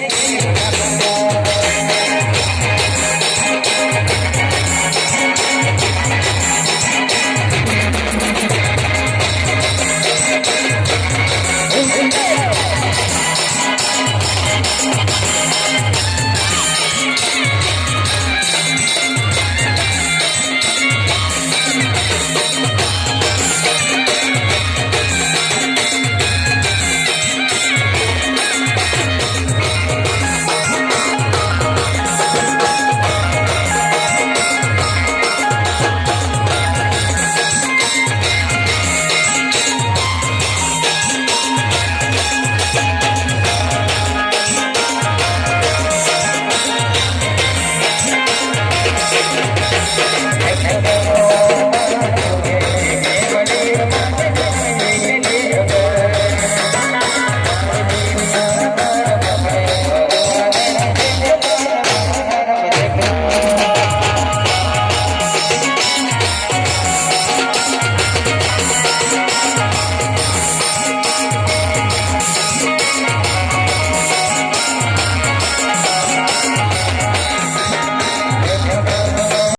Música